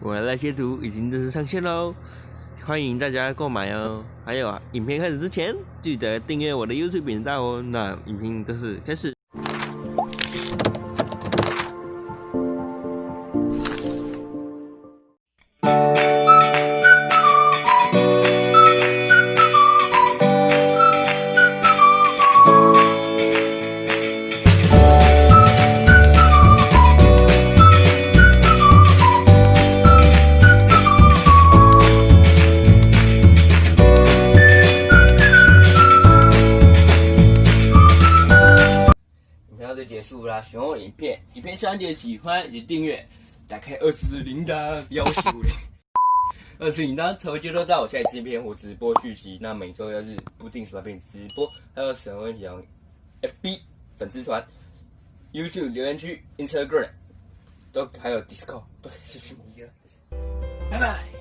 我的那些图已经正式上线喽，欢迎大家购买哦。还有啊，影片开始之前记得订阅我的 YouTube 频道哦。那影片正式开始。就结束啦，喜欢我影片，影片下点喜欢以及订阅，打开二次铃铛，要求嘞。二次铃铛才会接收到我下一支影片或直播续集。那每周要是不定时发片直播，还有什么问题要 FB 粉丝团、YouTube 留言区、Instagram 都还有 Discord 都可以私讯我。拜拜。